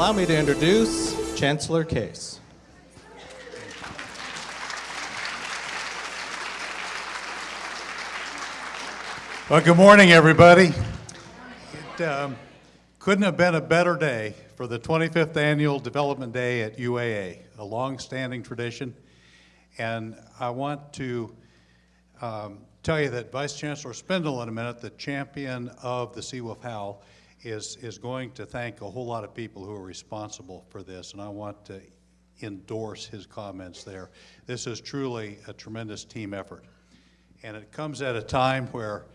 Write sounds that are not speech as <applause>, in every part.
Allow me to introduce Chancellor Case. Well, good morning, everybody. It um, couldn't have been a better day for the 25th Annual Development Day at UAA, a long-standing tradition. And I want to um, tell you that Vice Chancellor Spindle, in a minute, the champion of the Seawolf Howl, is, is going to thank a whole lot of people who are responsible for this, and I want to endorse his comments there. This is truly a tremendous team effort. And it comes at a time where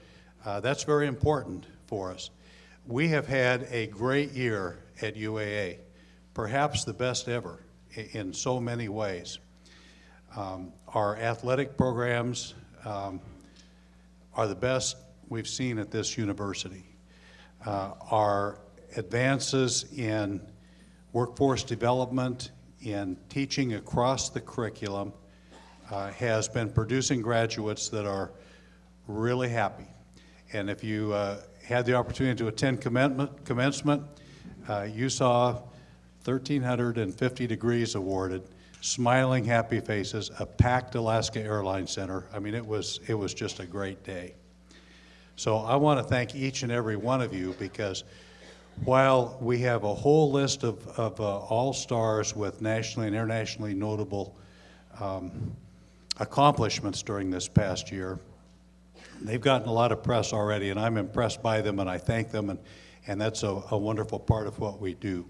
uh, that's very important for us. We have had a great year at UAA, perhaps the best ever in so many ways. Um, our athletic programs um, are the best we've seen at this university. Uh, our advances in workforce development, in teaching across the curriculum, uh, has been producing graduates that are really happy. And if you uh, had the opportunity to attend commencement, uh, you saw 1,350 degrees awarded, smiling, happy faces, a packed Alaska Airlines Center. I mean, it was, it was just a great day. So I want to thank each and every one of you because while we have a whole list of, of uh, all-stars with nationally and internationally notable um, accomplishments during this past year, They've gotten a lot of press already, and I'm impressed by them, and I thank them, and, and that's a, a wonderful part of what we do.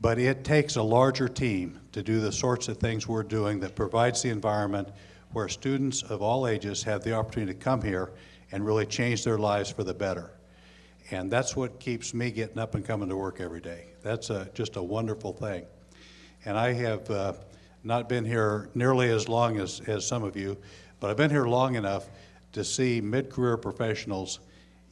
But it takes a larger team to do the sorts of things we're doing that provides the environment where students of all ages have the opportunity to come here and really change their lives for the better. And that's what keeps me getting up and coming to work every day. That's a, just a wonderful thing. And I have uh, not been here nearly as long as, as some of you, but I've been here long enough to see mid-career professionals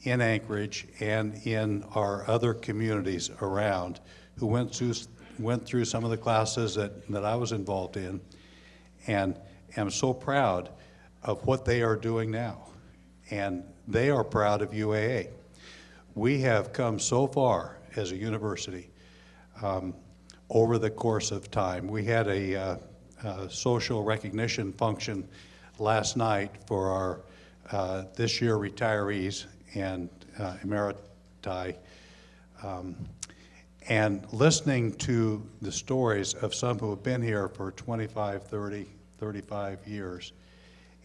in Anchorage and in our other communities around who went through, went through some of the classes that, that I was involved in and am so proud of what they are doing now. And they are proud of UAA. We have come so far as a university um, over the course of time. We had a, uh, social recognition function last night for our uh, this year retirees and uh, emeriti, um, and listening to the stories of some who have been here for 25, 30, 35 years,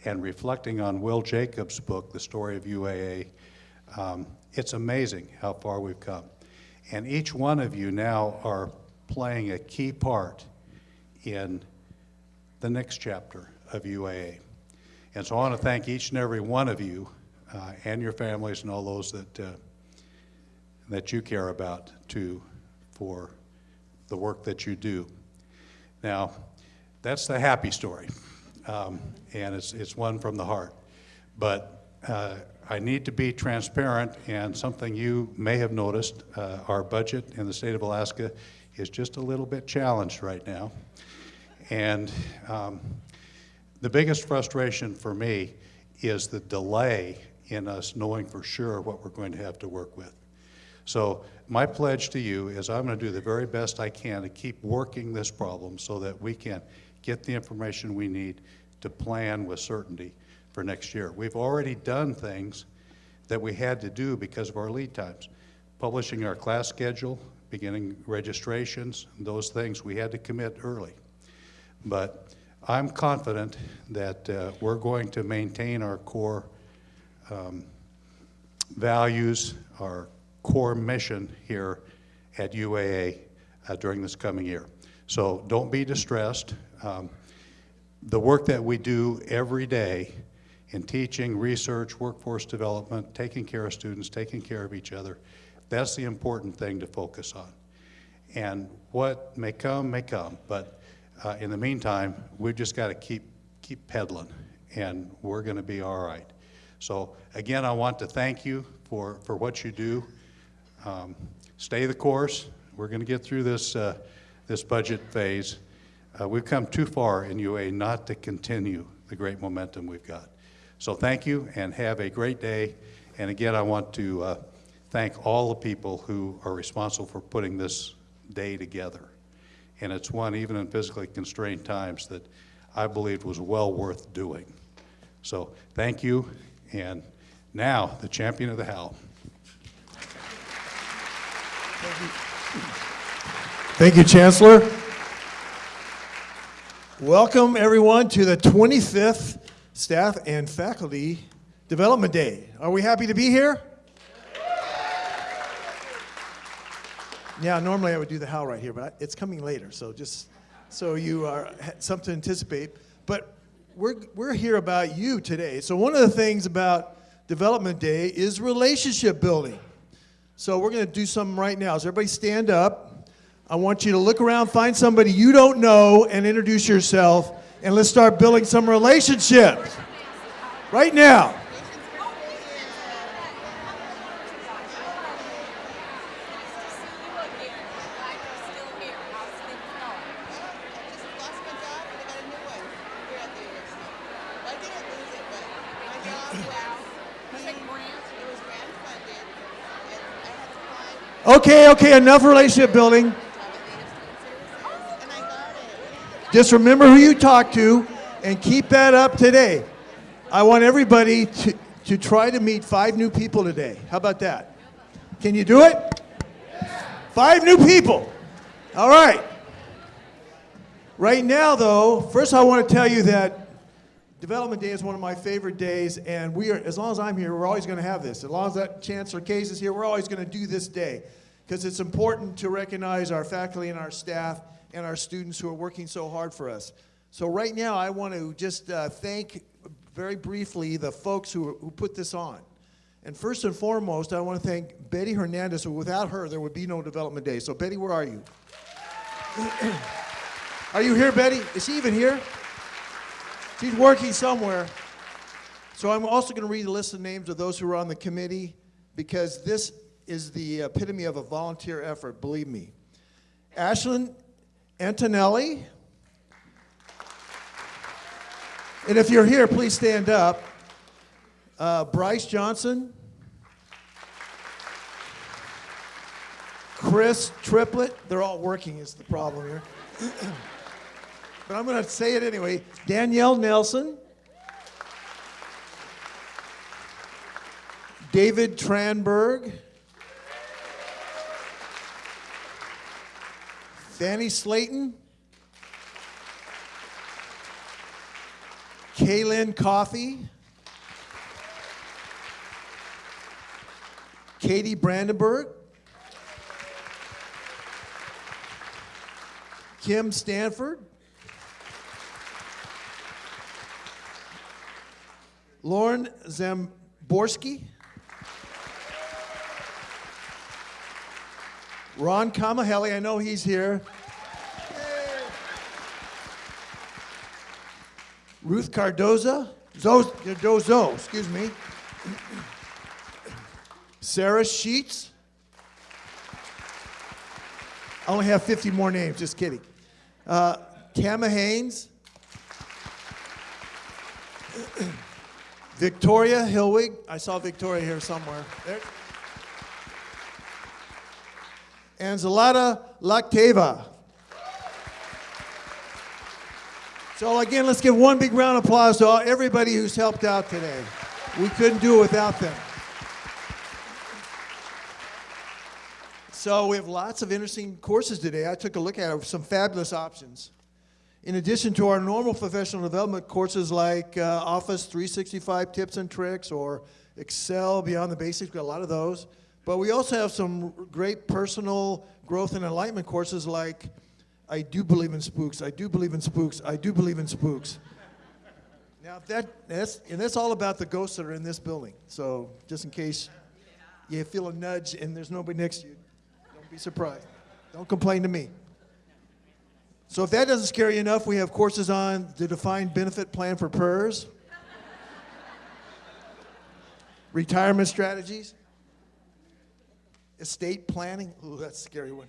and reflecting on Will Jacobs' book, The Story of UAA, um, it's amazing how far we've come. And each one of you now are playing a key part in the next chapter of UAA. And so I want to thank each and every one of you uh, and your families and all those that, uh, that you care about too for the work that you do. Now, that's the happy story, um, and it's, it's one from the heart. But uh, I need to be transparent, and something you may have noticed, uh, our budget in the state of Alaska is just a little bit challenged right now. And um, the biggest frustration for me is the delay in us knowing for sure what we're going to have to work with. So my pledge to you is I'm going to do the very best I can to keep working this problem so that we can get the information we need to plan with certainty for next year. We've already done things that we had to do because of our lead times. Publishing our class schedule, beginning registrations, those things we had to commit early. But I'm confident that uh, we're going to maintain our core um, values, our core mission here at UAA uh, during this coming year. So don't be distressed. Um, the work that we do every day in teaching, research, workforce development, taking care of students, taking care of each other, that's the important thing to focus on. And what may come, may come, but uh, in the meantime, we've just got to keep, keep pedaling, and we're going to be all right. So again, I want to thank you for, for what you do. Um, stay the course. We're going to get through this, uh, this budget phase. Uh, we've come too far in UA not to continue the great momentum we've got. So thank you and have a great day. And again, I want to uh, thank all the people who are responsible for putting this day together. And it's one, even in physically constrained times, that I believed was well worth doing. So thank you. And now, the champion of the Howl. Thank you, Chancellor. Welcome, everyone, to the 25th Staff and Faculty Development Day. Are we happy to be here? Yeah, normally I would do the how right here, but it's coming later, so just so you are something to anticipate. But we're, we're here about you today. So one of the things about Development Day is relationship building. So we're going to do something right now. So everybody stand up. I want you to look around, find somebody you don't know, and introduce yourself. And let's start building some relationships. Right now. Okay, okay, enough relationship building. to have a native student services, and I got it. Just remember who you talk to and keep that up today. I want everybody to, to try to meet five new people today. How about that? Can you do it? Five new people. All right. Right now, though, first I want to tell you that Development Day is one of my favorite days, and we are, as long as I'm here, we're always going to have this. As long as that Chancellor Case is here, we're always going to do this day because it's important to recognize our faculty and our staff and our students who are working so hard for us. So right now, I want to just uh, thank very briefly the folks who, who put this on. And first and foremost, I want to thank Betty Hernandez, without her, there would be no Development Day. So Betty, where are you? <clears throat> are you here, Betty? Is she even here? She's working somewhere. So I'm also going to read the list of names of those who are on the committee because this is the epitome of a volunteer effort, believe me. Ashlyn Antonelli. And if you're here, please stand up. Uh, Bryce Johnson. Chris Triplett. They're all working, is the problem here. <clears throat> but I'm going to say it anyway. Danielle Nelson. David Tranberg. Fanny Slayton. Kaylin Coffey. Katie Brandenburg. Kim Stanford. Lauren Zamborski. Ron Kamahelli, I know he's here. Ruth Cardoza, Zo, Cardozo, excuse me. Sarah Sheets. I only have 50 more names, just kidding. Uh, Tama Haynes. Victoria Hilwig. I saw Victoria here somewhere. There. And Zalata Lakteva. So again, let's give one big round of applause to everybody who's helped out today. We couldn't do it without them. So we have lots of interesting courses today. I took a look at some fabulous options. In addition to our normal professional development courses like uh, Office 365 tips and tricks or Excel Beyond the Basics, we've got a lot of those. But we also have some great personal growth and enlightenment courses like I do believe in spooks, I do believe in spooks, I do believe in spooks. Now that that's and that's all about the ghosts that are in this building. So just in case you feel a nudge and there's nobody next to you, don't be surprised. Don't complain to me. So if that doesn't scare you enough, we have courses on the defined benefit plan for PERS, retirement strategies, estate planning. Ooh, that's a scary one.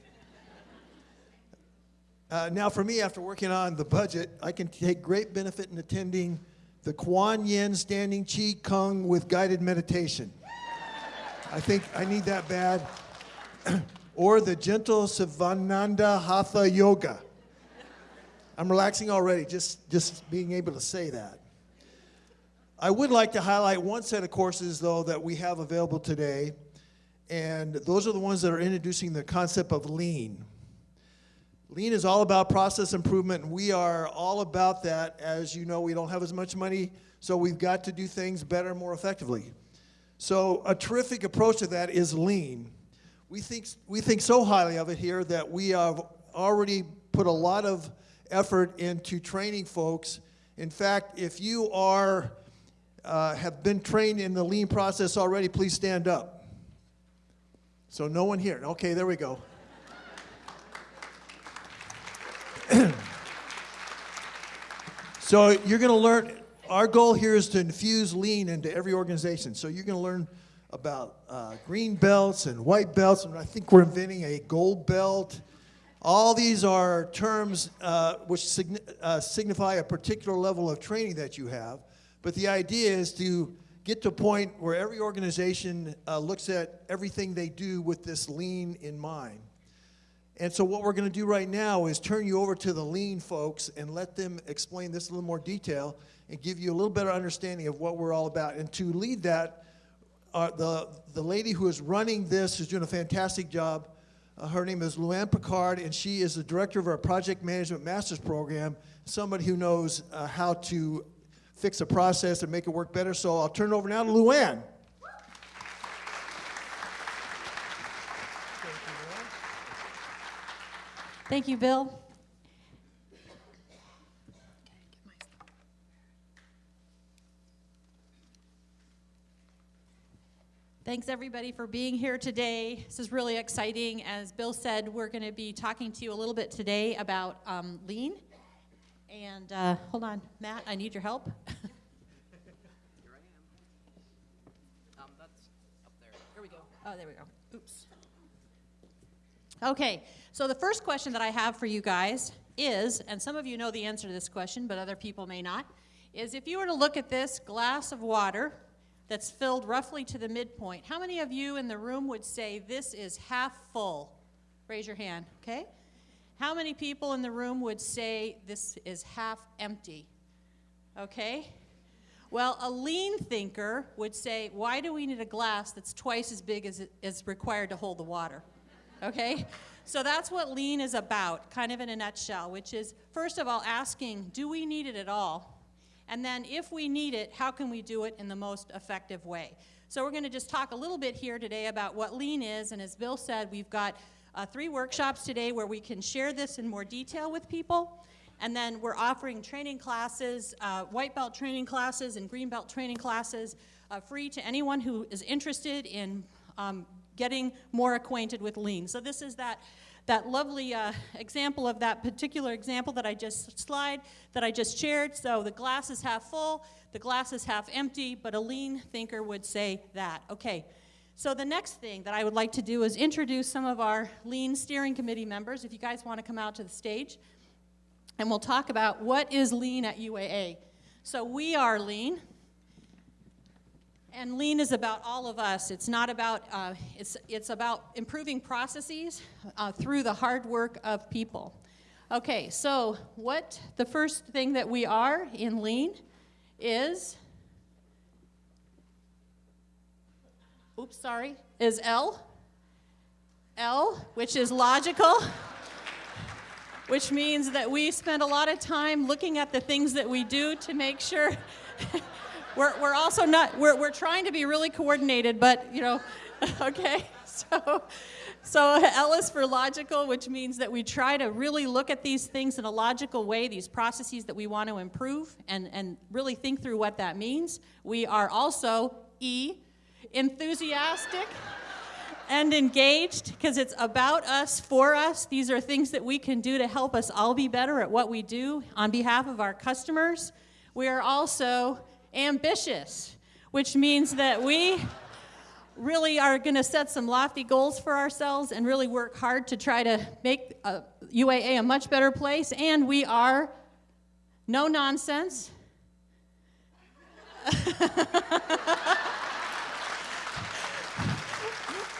Uh, now, for me, after working on the budget, I can take great benefit in attending the Kuan Yin Standing Chi Kung with guided meditation. I think I need that bad. <clears throat> or the gentle Sivananda Hatha Yoga. I'm relaxing already, just, just being able to say that. I would like to highlight one set of courses, though, that we have available today, and those are the ones that are introducing the concept of lean. Lean is all about process improvement, and we are all about that. As you know, we don't have as much money, so we've got to do things better, more effectively. So, a terrific approach to that is lean. We think, we think so highly of it here that we have already put a lot of effort into training folks. In fact, if you are, uh, have been trained in the lean process already, please stand up. So, no one here. Okay, there we go. so, you're going to learn. Our goal here is to infuse lean into every organization. So, you're going to learn about uh, green belts and white belts, and I think we're inventing a gold belt. All these are terms uh, which signi uh, signify a particular level of training that you have. But the idea is to get to a point where every organization uh, looks at everything they do with this lean in mind. And so what we're going to do right now is turn you over to the lean folks and let them explain this in a little more detail and give you a little better understanding of what we're all about. And to lead that, uh, the, the lady who is running this is doing a fantastic job. Uh, her name is Luann Picard, and she is the director of our Project Management Master's Program, somebody who knows uh, how to fix a process and make it work better. So I'll turn it over now to Luann. Thank you, Bill. Thanks everybody for being here today. This is really exciting. As Bill said, we're going to be talking to you a little bit today about um, lean. And uh, hold on, Matt, I need your help. <laughs> Here I am. Um, that's up there. Here we go. Oh, there we go. Oops. Okay, so the first question that I have for you guys is, and some of you know the answer to this question, but other people may not, is if you were to look at this glass of water that's filled roughly to the midpoint, how many of you in the room would say this is half full? Raise your hand, okay? How many people in the room would say this is half empty? Okay? Well, a lean thinker would say, why do we need a glass that's twice as big as it is required to hold the water? Okay? So that's what lean is about, kind of in a nutshell, which is first of all asking, do we need it at all? And then if we need it, how can we do it in the most effective way? So we're going to just talk a little bit here today about what lean is, and as Bill said, we've got uh, three workshops today where we can share this in more detail with people. And then we're offering training classes, uh, white belt training classes and green belt training classes, uh, free to anyone who is interested in um, getting more acquainted with lean. So this is that that lovely uh, example of that particular example that I just slide, that I just shared. So the glass is half full, the glass is half empty, but a lean thinker would say that. Okay, so the next thing that I would like to do is introduce some of our lean steering committee members, if you guys want to come out to the stage. And we'll talk about what is lean at UAA. So we are lean. And lean is about all of us. It's not about, uh, it's, it's about improving processes uh, through the hard work of people. Okay, so what the first thing that we are in lean is, oops, sorry, is L. L, which is logical, <laughs> which means that we spend a lot of time looking at the things that we do to make sure <laughs> we're, we're also not, we're, we're trying to be really coordinated, but, you know, <laughs> okay? So, so L is for logical, which means that we try to really look at these things in a logical way, these processes that we want to improve, and, and really think through what that means. We are also E, enthusiastic and engaged because it's about us, for us. These are things that we can do to help us all be better at what we do on behalf of our customers. We are also ambitious, which means that we really are going to set some lofty goals for ourselves and really work hard to try to make uh, UAA a much better place. And we are no nonsense. <laughs>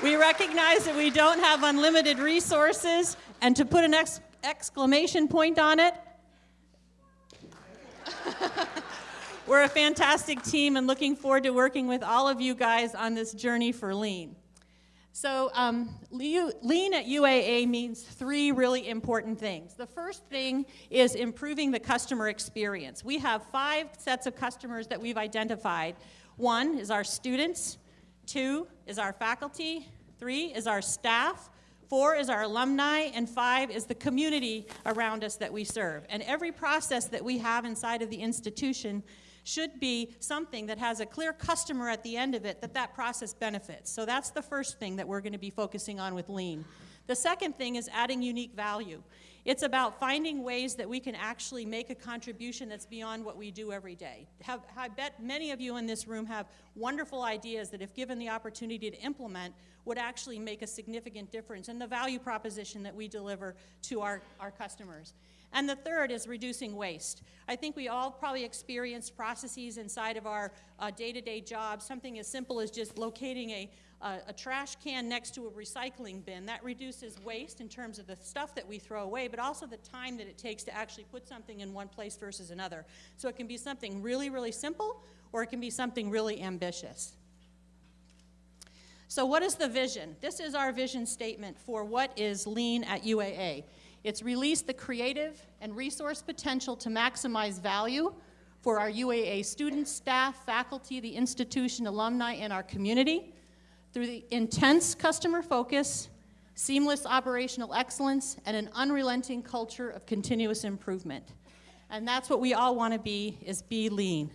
We recognize that we don't have unlimited resources, and to put an ex- exclamation point on it, <laughs> we're a fantastic team and looking forward to working with all of you guys on this journey for lean. So, um, lean at UAA means three really important things. The first thing is improving the customer experience. We have five sets of customers that we've identified. One is our students, two is our faculty, three is our staff, four is our alumni, and five is the community around us that we serve. And every process that we have inside of the institution should be something that has a clear customer at the end of it that that process benefits. So that's the first thing that we're going to be focusing on with lean. The second thing is adding unique value. It's about finding ways that we can actually make a contribution that's beyond what we do every day. Have, I bet many of you in this room have wonderful ideas that, if given the opportunity to implement, would actually make a significant difference in the value proposition that we deliver to our, our customers. And the third is reducing waste. I think we all probably experience processes inside of our uh, day-to-day jobs, something as simple as just locating a, a, a trash can next to a recycling bin. That reduces waste in terms of the stuff that we throw away, but also the time that it takes to actually put something in one place versus another. So it can be something really, really simple, or it can be something really ambitious. So what is the vision? This is our vision statement for what is lean at UAA. It's release the creative and resource potential to maximize value for our UAA students, staff, faculty, the institution, alumni, and our community through the intense customer focus, seamless operational excellence, and an unrelenting culture of continuous improvement. And that's what we all want to be, is be lean.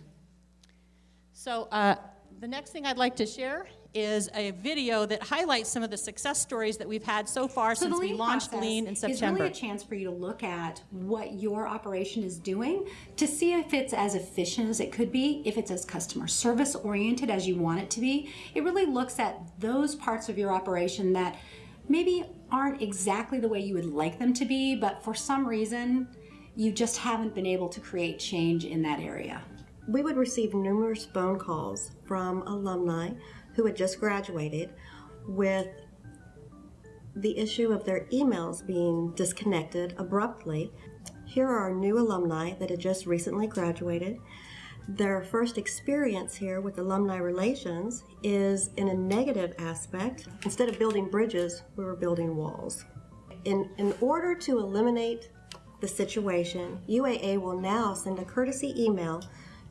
So uh, the next thing I'd like to share is a video that highlights some of the success stories that we've had so far So since we launched Lean in Is It's really a chance for you to look at what your operation is doing to see if it's as efficient as it could be, if it's as customer service oriented as you want it to be. It really looks at those parts of your operation that maybe aren't exactly the way you would like them to be, but for some reason you just haven't been able to create change in that area. We would receive numerous phone calls from alumni who had just graduated with the issue of their emails being disconnected abruptly. Here are new alumni that had just recently graduated. Their first experience here with alumni relations is in a negative aspect. Instead of building bridges, we were building walls. In, in order to eliminate the situation, UAA will now send a courtesy email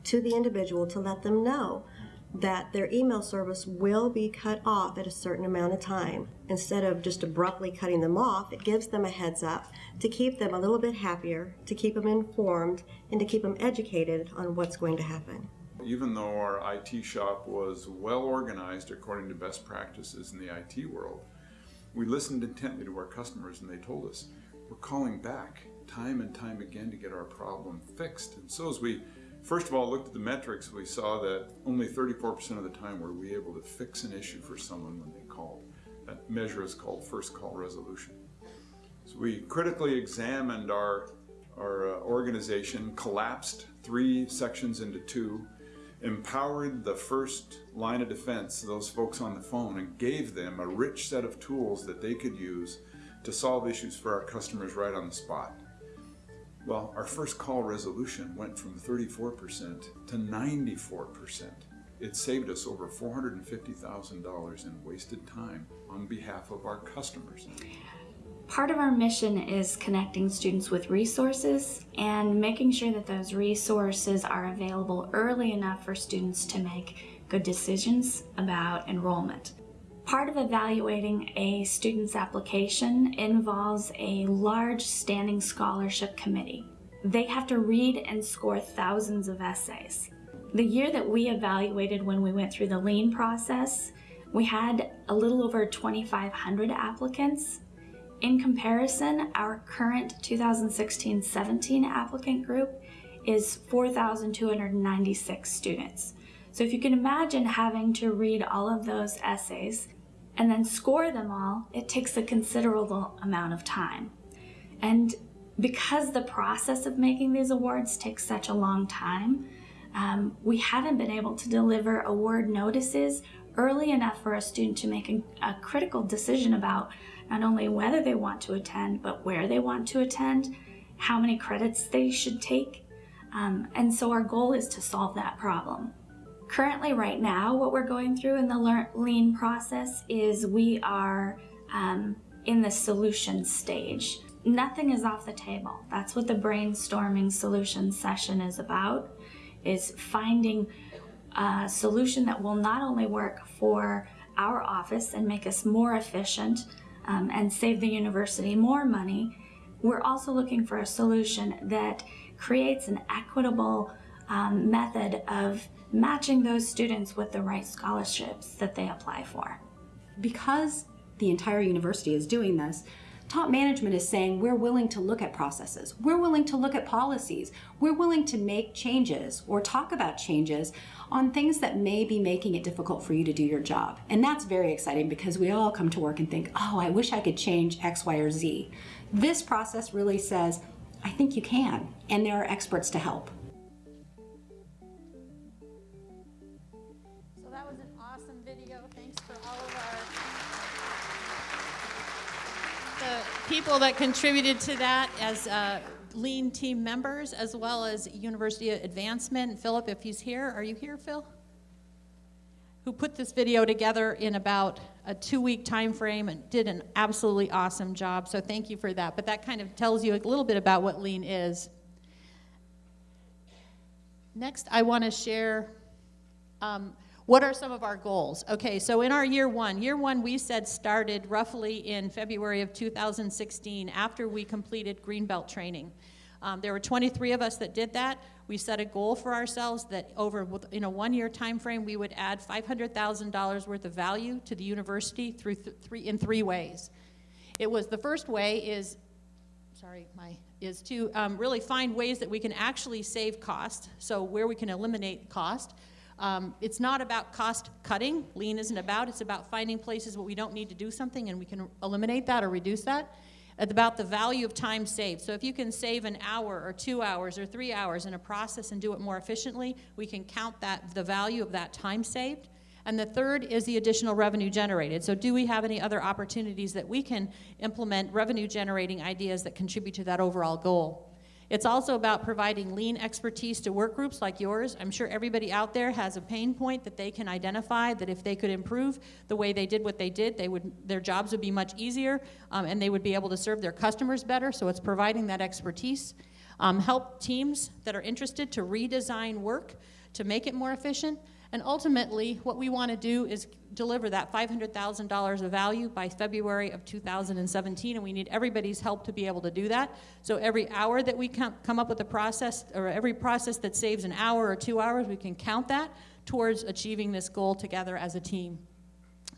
to the individual to let them know that their email service will be cut off at a certain amount of time. Instead of just abruptly cutting them off, it gives them a heads up to keep them a little bit happier, to keep them informed, and to keep them educated on what's going to happen. Even though our IT shop was well organized according to best practices in the IT world, we listened intently to our customers and they told us, we're calling back time and time again to get our problem fixed. And so as we first of all looked at the metrics, we saw that only 34% of the time were we able to fix an issue for someone when they called. That measure is called first call resolution. So we critically examined our, our uh, organization, collapsed three sections into two, empowered the first line of defense, those folks on the phone, and gave them a rich set of tools that they could use to solve issues for our customers right on the spot. Well, our first call resolution went from 34% to 94%. It saved us over $450,000 in wasted time on behalf of our customers. Part of our mission is connecting students with resources and making sure that those resources are available early enough for students to make good decisions about enrollment. Part of evaluating a student's application involves a large standing scholarship committee. They have to read and score thousands of essays. The year that we evaluated when we went through the lean process, we had a little over 2,500 applicants. In comparison, our current 2016-17 applicant group is 4,296 students. So if you can imagine having to read all of those essays and then score them all, it takes a considerable amount of time. And because the process of making these awards takes such a long time, um, we haven't been able to deliver award notices early enough for a student to make a, a critical decision about not only whether they want to attend, but where they want to attend, how many credits they should take. Um, and so our goal is to solve that problem. Currently, right now, what we're going through in the lean process is we are um, in the solution stage. Nothing is off the table. That's what the brainstorming solution session is about, is finding a solution that will not only work for our office and make us more efficient um, and save the university more money, we're also looking for a solution that creates an equitable um, method of matching those students with the right scholarships that they apply for. Because the entire university is doing this, top management is saying we're willing to look at processes, we're willing to look at policies, we're willing to make changes or talk about changes on things that may be making it difficult for you to do your job. And that's very exciting because we all come to work and think, oh, I wish I could change X, Y, or Z. This process really says, I think you can, and there are experts to help. People that contributed to that as uh, Lean team members, as well as University Advancement. Philip, if he's here, are you here, Phil? Who put this video together in about a two-week time frame and did an absolutely awesome job. So thank you for that. But that kind of tells you a little bit about what Lean is. Next, I want to share um, what are some of our goals? Okay, so in our year one, year one we said started roughly in February of 2016 after we completed Greenbelt training. Um, there were 23 of us that did that. We set a goal for ourselves that over in a one-year time frame we would add $500,000 worth of value to the university through th three in three ways. It was the first way is, sorry, my is to um, really find ways that we can actually save cost. So where we can eliminate cost. Um, it's not about cost cutting. Lean isn't about. It's about finding places where we don't need to do something and we can eliminate that or reduce that. It's about the value of time saved. So if you can save an hour or two hours or three hours in a process and do it more efficiently, we can count that the value of that time saved. And the third is the additional revenue generated. So do we have any other opportunities that we can implement revenue generating ideas that contribute to that overall goal? It's also about providing lean expertise to work groups like yours. I'm sure everybody out there has a pain point that they can identify that if they could improve the way they did what they did, they would, their jobs would be much easier um, and they would be able to serve their customers better. So it's providing that expertise. Um, help teams that are interested to redesign work to make it more efficient and ultimately, what we want to do is deliver that $500,000 of value by February of 2017, and we need everybody's help to be able to do that. So every hour that we come up with a process, or every process that saves an hour or two hours, we can count that towards achieving this goal together as a team.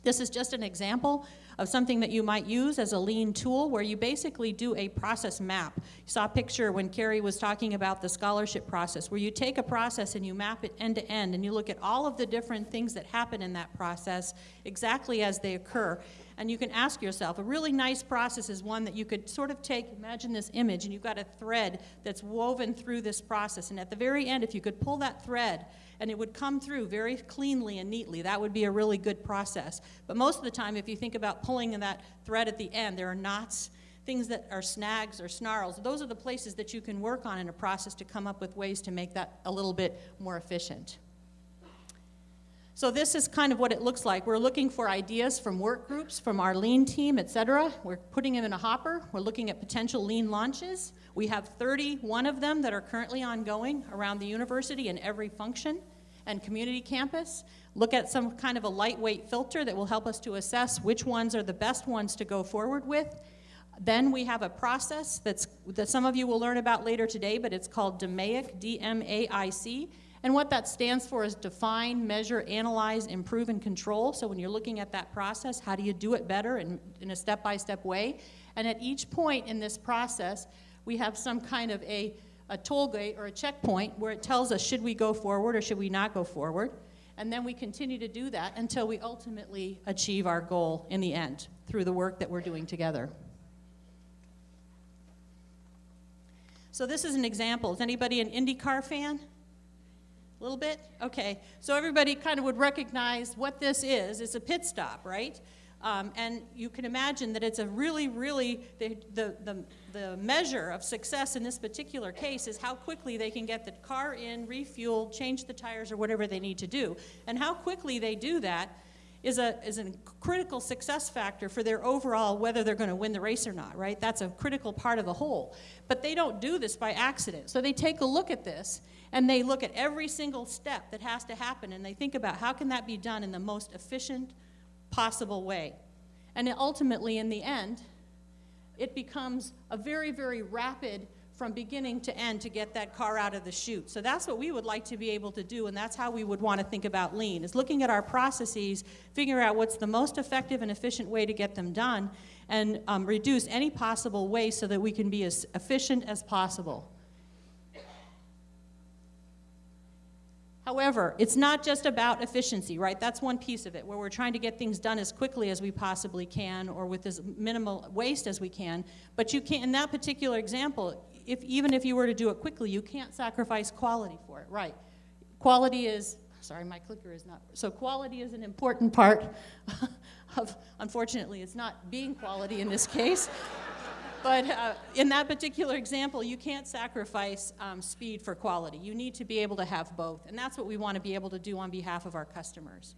This is just an example of something that you might use as a lean tool where you basically do a process map. You saw a picture when Carrie was talking about the scholarship process where you take a process and you map it end to end and you look at all of the different things that happen in that process exactly as they occur. And you can ask yourself, a really nice process is one that you could sort of take, imagine this image, and you've got a thread that's woven through this process. And at the very end, if you could pull that thread and it would come through very cleanly and neatly. That would be a really good process. But most of the time, if you think about pulling that thread at the end, there are knots, things that are snags or snarls. Those are the places that you can work on in a process to come up with ways to make that a little bit more efficient. So this is kind of what it looks like. We're looking for ideas from work groups, from our lean team, et cetera. We're putting them in a hopper. We're looking at potential lean launches. We have 31 of them that are currently ongoing around the university in every function and community campus. Look at some kind of a lightweight filter that will help us to assess which ones are the best ones to go forward with. Then we have a process that's, that some of you will learn about later today, but it's called DMAIC, D-M-A-I-C. And what that stands for is define, measure, analyze, improve, and control. So when you're looking at that process, how do you do it better in, in a step-by-step -step way? And at each point in this process, we have some kind of a, a toll gate or a checkpoint where it tells us should we go forward or should we not go forward. And then we continue to do that until we ultimately achieve our goal in the end through the work that we're doing together. So this is an example. Is anybody an IndyCar fan? Little bit? Okay, so everybody kind of would recognize what this is. It's a pit stop, right? Um, and you can imagine that it's a really, really, the, the, the, the measure of success in this particular case is how quickly they can get the car in, refuel, change the tires, or whatever they need to do. And how quickly they do that is a, is a critical success factor for their overall whether they're going to win the race or not, right? That's a critical part of the whole. But they don't do this by accident. So they take a look at this and they look at every single step that has to happen and they think about how can that be done in the most efficient possible way. And ultimately, in the end, it becomes a very, very rapid from beginning to end to get that car out of the chute. So that's what we would like to be able to do, and that's how we would want to think about lean, is looking at our processes, figure out what's the most effective and efficient way to get them done, and um, reduce any possible waste so that we can be as efficient as possible. However, it's not just about efficiency, right? That's one piece of it, where we're trying to get things done as quickly as we possibly can or with as minimal waste as we can. But you can't, in that particular example, if, even if you were to do it quickly, you can't sacrifice quality for it, right? Quality is, sorry, my clicker is not, so quality is an important part <laughs> of, unfortunately, it's not being quality in this case. <laughs> But uh, in that particular example, you can't sacrifice um, speed for quality. You need to be able to have both, and that's what we want to be able to do on behalf of our customers.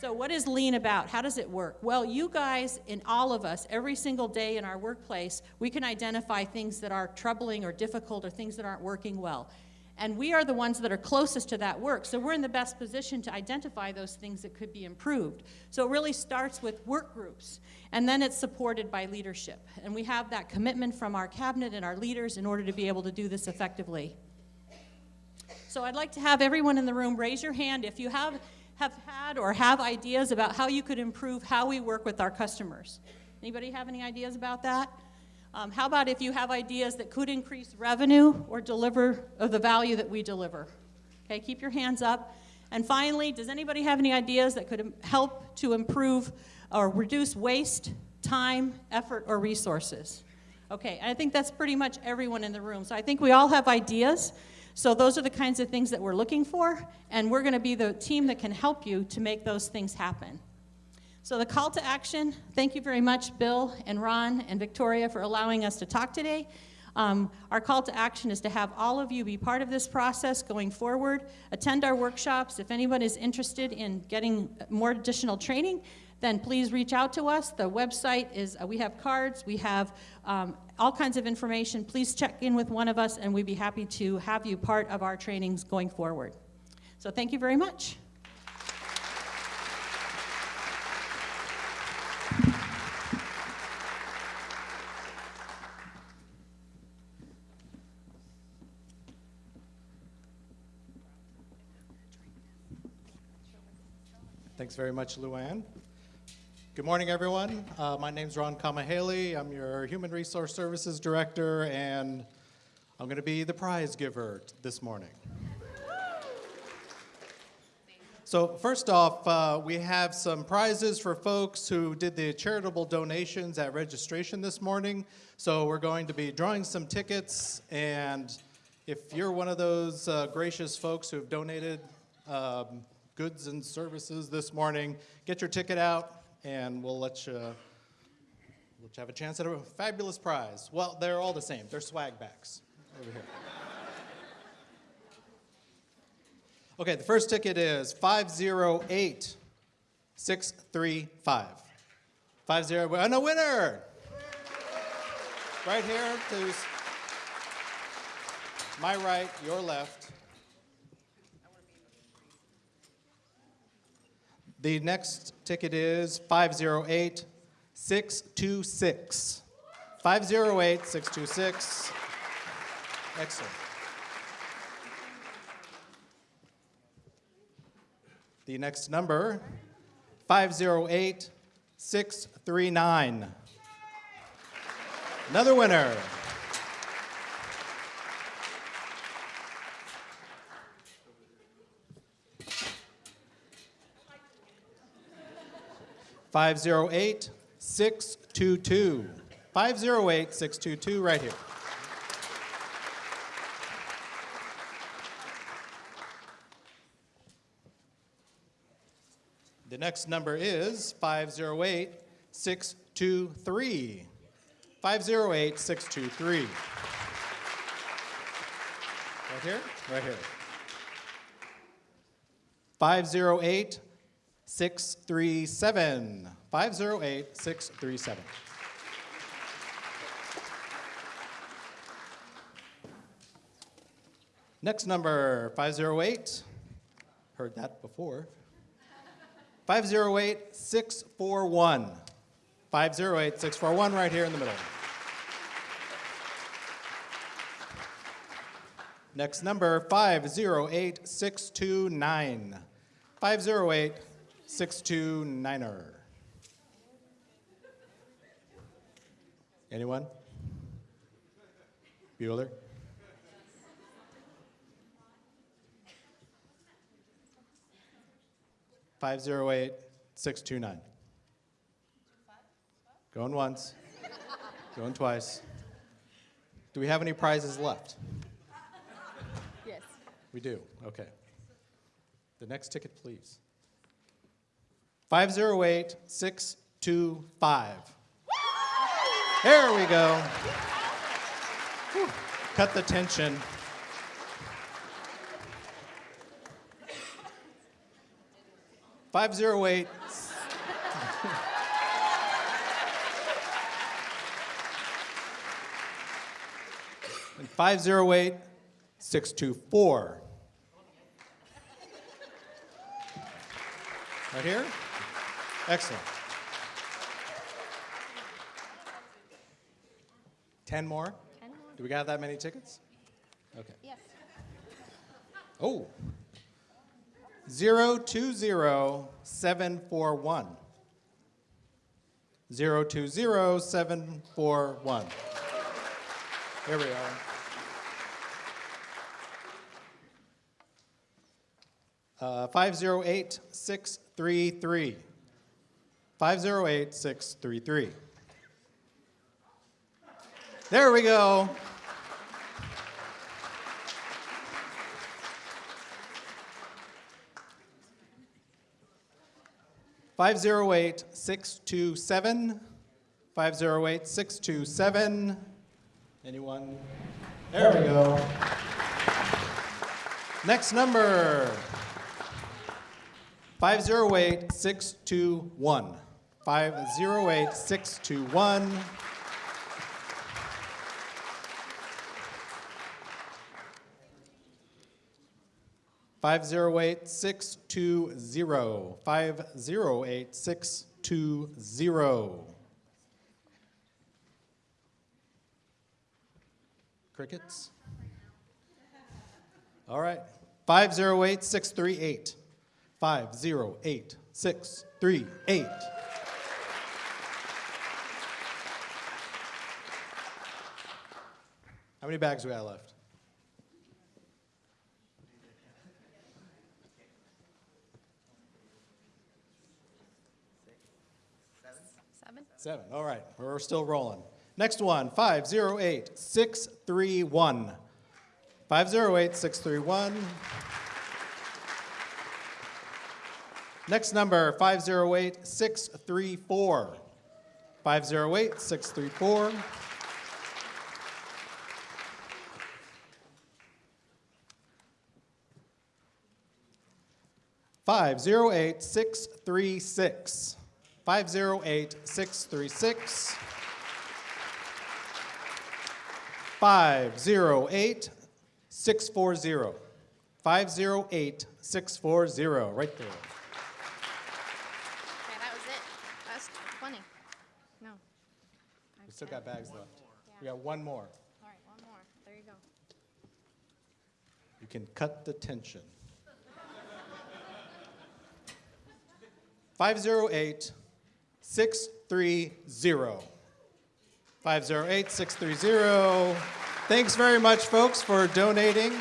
So what is lean about? How does it work? Well, you guys and all of us, every single day in our workplace, we can identify things that are troubling or difficult or things that aren't working well. And we are the ones that are closest to that work. So we're in the best position to identify those things that could be improved. So it really starts with work groups, and then it's supported by leadership. And we have that commitment from our cabinet and our leaders in order to be able to do this effectively. So I'd like to have everyone in the room raise your hand if you have, have had or have ideas about how you could improve how we work with our customers. Anybody have any ideas about that? Um, how about if you have ideas that could increase revenue or deliver of the value that we deliver? Okay, keep your hands up. And finally, does anybody have any ideas that could help to improve or reduce waste, time, effort, or resources? Okay, I think that's pretty much everyone in the room. So I think we all have ideas. So those are the kinds of things that we're looking for, and we're going to be the team that can help you to make those things happen. So the call to action, thank you very much, Bill and Ron and Victoria for allowing us to talk today. Um, our call to action is to have all of you be part of this process going forward. Attend our workshops. If anyone is interested in getting more additional training, then please reach out to us. The website is, uh, we have cards, we have um, all kinds of information. Please check in with one of us and we'd be happy to have you part of our trainings going forward. So thank you very much. Thanks very much, Luann. Good morning, everyone. Uh, my is Ron Kamahaley. I'm your Human Resource Services Director, and I'm going to be the prize giver this morning. So first off, uh, we have some prizes for folks who did the charitable donations at registration this morning. So we're going to be drawing some tickets, and if you're one of those uh, gracious folks who have donated um, goods and services this morning, get your ticket out and we'll let you, let you have a chance at a fabulous prize. Well, they're all the same. They're swag bags over here. Okay, the first ticket is 508635. 50, and a winner! Right here to my right, your left. The next ticket is 508 626. 508 626. Excellent. The next number 508 639. Another winner. 508 622. 508 622, right here. The next number is 508 623. 508 623. Right here? Right here. 508 637. 508 637. Next number 508. Heard that before. 508 641. 508 641 right here in the middle. Next number 508 629. 508 629er. Anyone? Bueller? Five zero eight six two nine. Going once, going twice. Do we have any prizes left? Yes. We do, okay. The next ticket, please. 508 625. There we go. Cut the tension. Five zero eight. Five zero eight six two four. Right here? Excellent. Ten more? Ten more. Do we got that many tickets? Okay. Yes. Oh. Zero two zero seven four one. Zero two zero seven four one. Here we are. Uh, 508 633. 508 633. There we go. Five zero eight six two seven. Five zero eight six two seven. Anyone? There we go. Next number. 508 621. 508 621. Five zero eight six two zero. Five zero eight six two zero. Crickets? All right. Five zero eight six three eight. Five zero eight six three eight. How many bags we got left? Seven. Seven. All right. We're still rolling. Next one 508 631. 508 631. Next number 508 634. 508 634. Five zero eight six three six. Five zero eight six three six. Five zero eight six four zero. Five zero eight six four zero. Right there. Okay, that was it. That's 20. No. We still got bags left. We got one more. All right, one more. There you go. You can cut the tension. 508 630. 508 630. Thanks very much, folks, for donating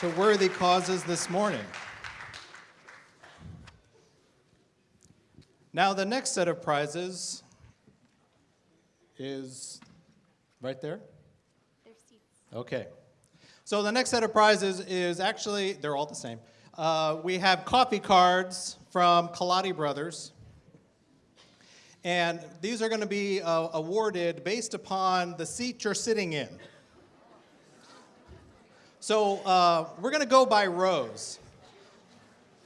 to worthy causes this morning. Now, the next set of prizes is right there. Okay. So the next set of prizes is actually, they're all the same. Uh, we have coffee cards from Kaladi Brothers. And these are going to be uh, awarded based upon the seat you're sitting in. So uh, we're going to go by rows.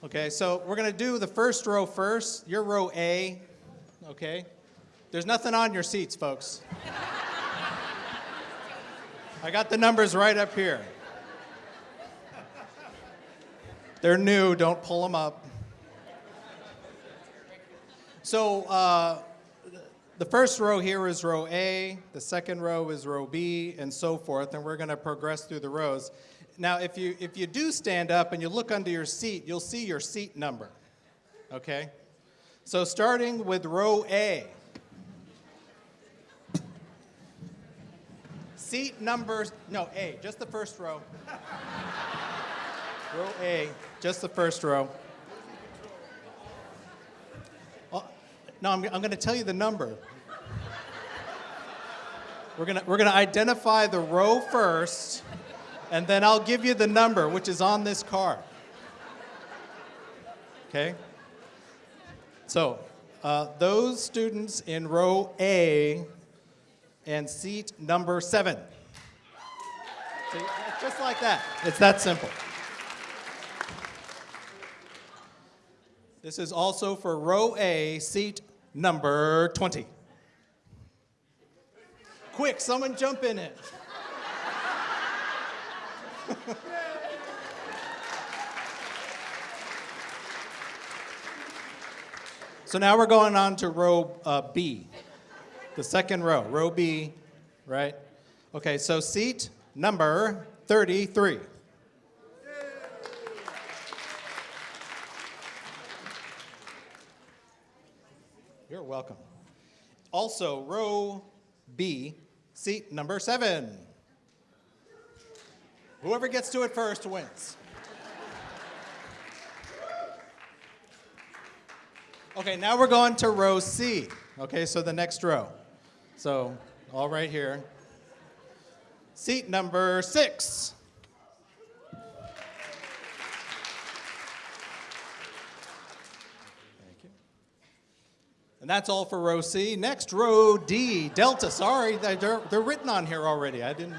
Okay, so we're going to do the first row first. Your row A, okay? There's nothing on your seats, folks. <laughs> I got the numbers right up here. They're new, don't pull them up. So uh, the first row here is row A, the second row is row B, and so forth, and we're going to progress through the rows. Now, if you, if you do stand up and you look under your seat, you'll see your seat number, okay? So starting with row A. Seat number, no, A, just the first row. <laughs> row A, just the first row. Oh, no, I'm, I'm going to tell you the number. We're going to we're going to identify the row first, and then I'll give you the number, which is on this card. Okay? So, uh, those students in row A and seat number seven. See, just like that. It's that simple. This is also for row A, seat number 20. Quick, someone jump in it. so now we're going on to row uh, B, the second row, row B, right? Okay, so seat number 33. Welcome. Also, row B, seat number seven. Whoever gets to it first wins. Okay, now we're going to row C. Okay, so the next row. So, all right here. Seat number six. And that's all for row C. Next, row D, Delta. Sorry, they're, they're written on here already. I didn't.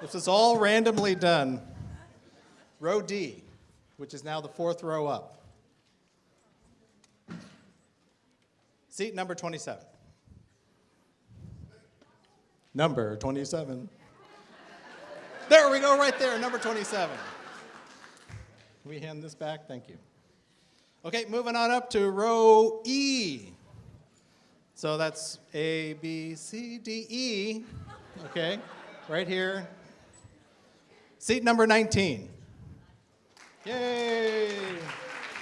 This is all randomly done. Row D, which is now the fourth row up. Seat number 27. Number 27. There we go, right there, number 27. Can we hand this back? Thank you. Okay, moving on up to row E. So that's A, B, C, D, E. Okay, right here. Seat number 19. Yay!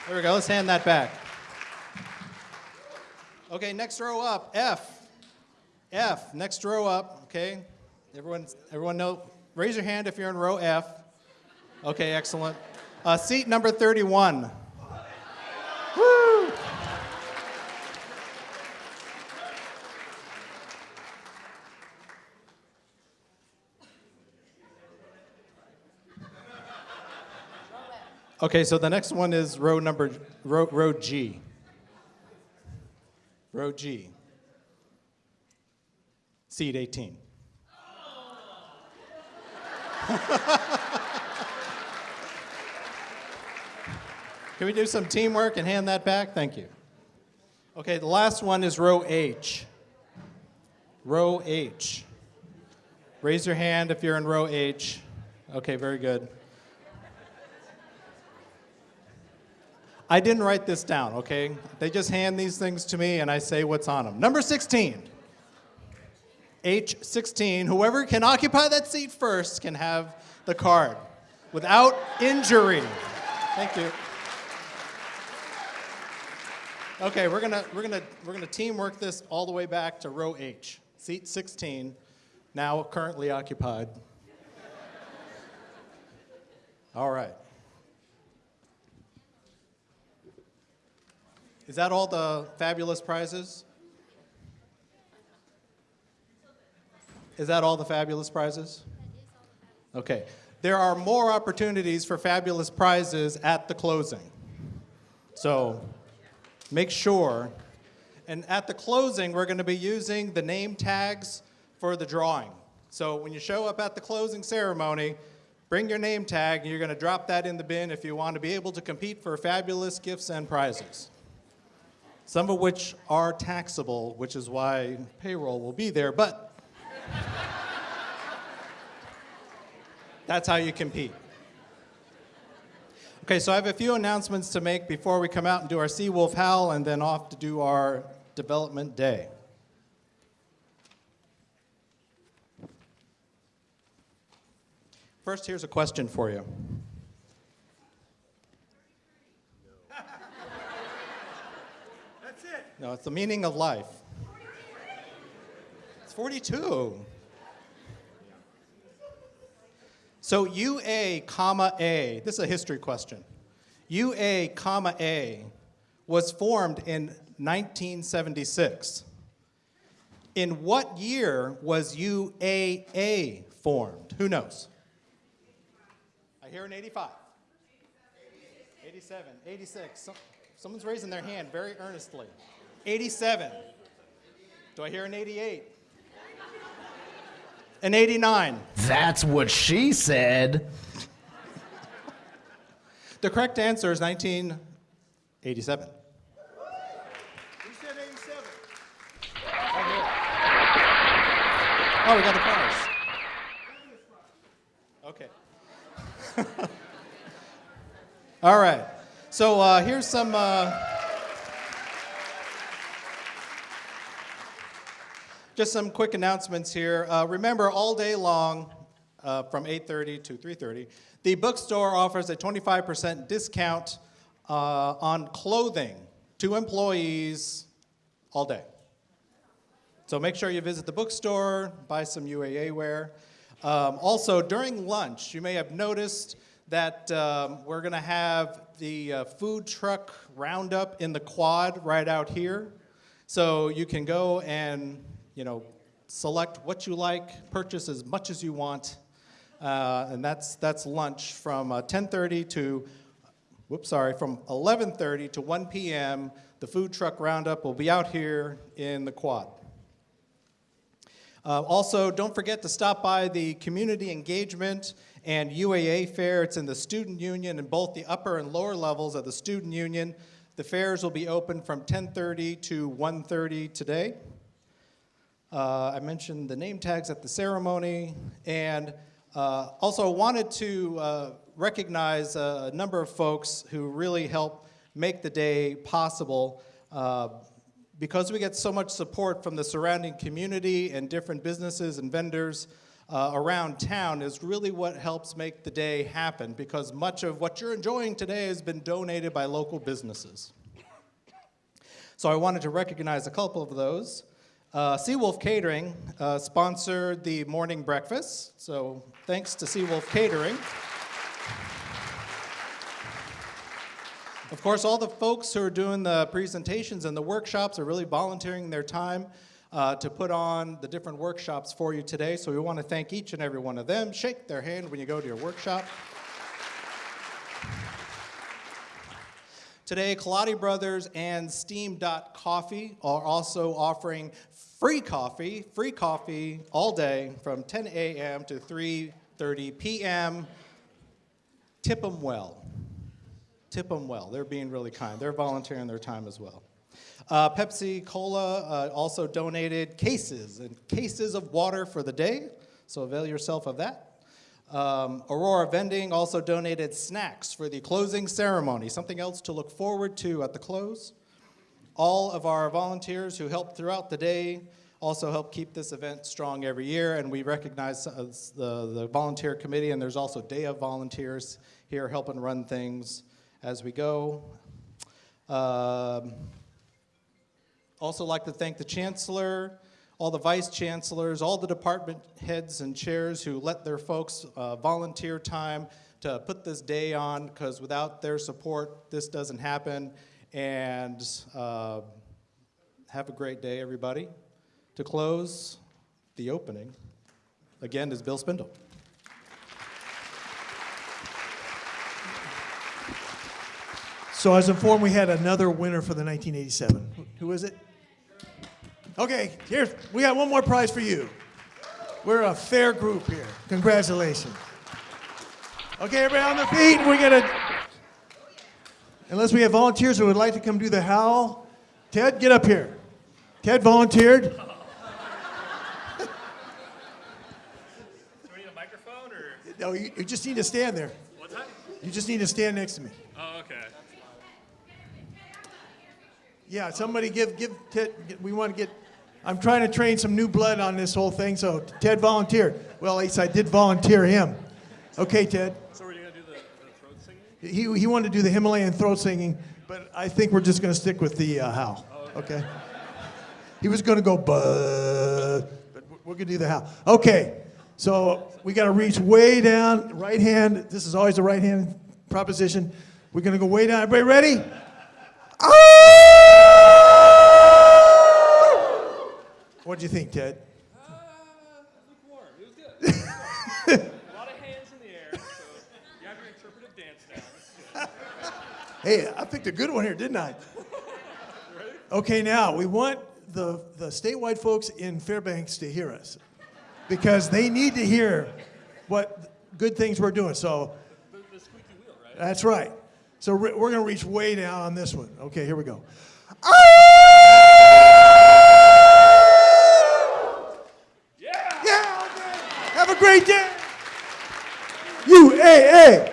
There we go, let's hand that back. Okay, next row up, F. F, next row up, okay? Everyone, everyone know, raise your hand if you're in row F. Okay, excellent. Uh, seat number 31. Okay, so the next one is row number, row, row G. Row G. Seat 18. <laughs> Can we do some teamwork and hand that back? Thank you. Okay, the last one is row H. Row H. Raise your hand if you're in row H. Okay, very good. I didn't write this down, okay? They just hand these things to me and I say what's on them. Number 16. H16. Whoever can occupy that seat first can have the card without injury. Thank you. Okay, we're gonna we're gonna we're gonna teamwork this all the way back to row H, seat 16, now currently occupied. All right. Is that all the fabulous prizes? Is that all the fabulous prizes? Okay. there are more opportunities for fabulous prizes at the closing. So make sure. And at the closing, we're going to be using the name tags for the drawing. So when you show up at the closing ceremony, bring your name tag, and you're going to drop that in the bin if you want to be able to compete for fabulous gifts and prizes. Some of which are taxable, which is why payroll will be there, but that's how you compete. Okay, so I have a few announcements to make before we come out and do our Seawolf Howl and then off to do our development day. First, here's a question for you. That's it. No, it's the meaning of life. It's 42. So UA, comma A, this is a history question. UA, comma A was formed in 1976. In what year was UAA formed? Who knows? I hear an 85. 87, 86. Someone's raising their hand very earnestly. 87. Do I hear an 88? An 89. That's what she said. The correct answer is 1987. He said 87. Oh, we got the prize. Okay. <laughs> All right. So uh, here's some. Uh, just some quick announcements here. Uh, remember, all day long, uh, from 8:30 to 3:30, the bookstore offers a 25% discount uh, on clothing to employees all day. So make sure you visit the bookstore, buy some UAA wear. Um, also, during lunch, you may have noticed that um, we're going to have the uh, food truck roundup in the quad right out here. So you can go and, you know, select what you like, purchase as much as you want, uh, and that's that's lunch from uh, 10:30 to whoops, sorry, from 11:30 to 1 p.m. The food truck roundup will be out here in the quad. Uh, also, don't forget to stop by the community engagement and UAA fair. It's in the student union in both the upper and lower levels of the student union. The fairs will be open from 10:30 to 1:30 today. Uh, I mentioned the name tags at the ceremony, and uh, also wanted to uh, recognize a number of folks who really helped make the day possible. Uh, because we get so much support from the surrounding community and different businesses and vendors uh, around town is really what helps make the day happen because much of what you're enjoying today has been donated by local businesses. So I wanted to recognize a couple of those. Uh, Seawolf Catering uh, sponsored the morning breakfast, so thanks to Seawolf Catering. Of course, all the folks who are doing the presentations and the workshops are really volunteering their time uh, to put on the different workshops for you today. So we want to thank each and every one of them. Shake their hand when you go to your workshop. Today, Kaladi Brothers and Steam Dot Coffee are also offering free coffee, free coffee all day from 10 a.m. to 3:30 p.m. Tip them well. Tip them well. They're being really kind. They're volunteering their time as well. Uh, Pepsi Cola uh, also donated cases and cases of water for the day, so avail yourself of that. Um, Aurora Vending also donated snacks for the closing ceremony, something else to look forward to at the close. All of our volunteers who helped throughout the day also help keep this event strong every year, and we recognize the, the volunteer committee, and there's also Day of Volunteers here helping run things as we go. Um, also like to thank the Chancellor, all the Vice Chancellors, all the department heads and chairs who let their folks uh, volunteer time to put this day on, because without their support, this doesn't happen. And uh, have a great day, everybody. To close the opening, again, is Bill Spindle. So I was informed we had another winner for the 1987. Who is it? Okay, here, we got one more prize for you. We're a fair group here. Congratulations. Okay, everybody on their feet, we're gonna unless we have volunteers who would like to come do the howl. Ted, get up here. Ted volunteered. <laughs> Do we need a microphone or No, you, you just need to stand there. what's that? You just need to stand next to me. Oh, okay. Yeah, somebody give, give Ted, we want to get, I'm trying to train some new blood on this whole thing, so Ted volunteered. Well, at least I did volunteer him. Okay, Ted. So we're gonna do the, the throat singing? He, he wanted to do the Himalayan throat singing, but I think we're just going to stick with the uh. Okay. He was going to go but we're going to do the howl. Okay. So we got to reach way down, right hand. This is always the right hand proposition. We're going to go way down. Everybody ready? What do you think, Ted? Lukewarm. It was good. It was good. a lot of hands in the air, so you have your interpretive dance down. This is good. Hey, I picked a good one here, didn't I? Okay, now we want the, the statewide folks in Fairbanks to hear us because they need to hear what good things we're doing. So The, the squeaky wheel, right? that's right. So re- we're going to reach way down on this one. Okay, here we go. Yeah! Yeah, okay. Have a great day. UAA.